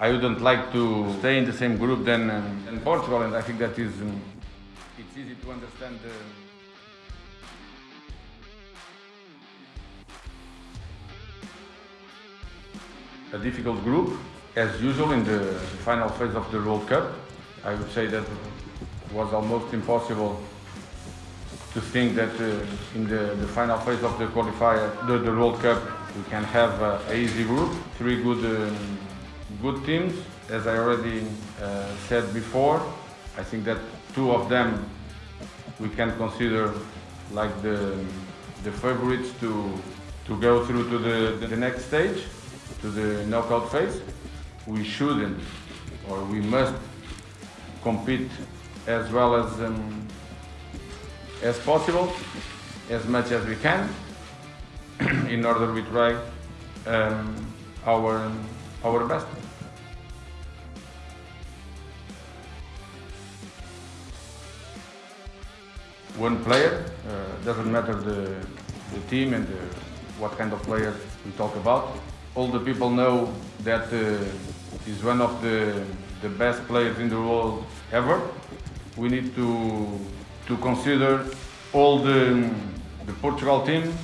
I wouldn't like to stay in the same group than, um, than Portugal, and I think that is um, it's easy to understand. The, a difficult group, as usual in the final phase of the World Cup. I would say that was almost impossible to think that uh, in the, the final phase of the qualifier, the, the World Cup, we can have uh, a easy group, three good, um, good teams. As I already uh, said before, I think that two of them we can consider like the, the favorites to, to go through to the, the next stage, to the knockout phase. We shouldn't, or we must compete as well as um, as possible, as much as we can, in order we try um, our our best. One player uh, doesn't matter the the team and the, what kind of players we talk about. All the people know that uh, he's one of the the best players in the world ever. We need to to consider all the, the Portugal team,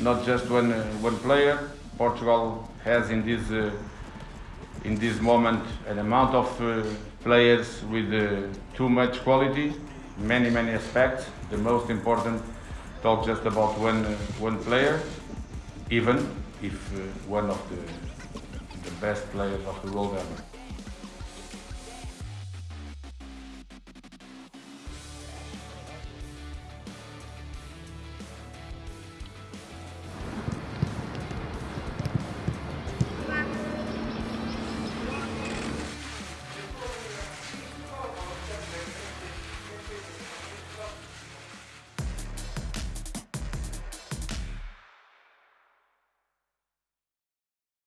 not just one, uh, one player. Portugal has in this, uh, in this moment an amount of uh, players with uh, too much quality, many, many aspects. The most important, talk just about one, uh, one player, even if uh, one of the, the best players of the world ever.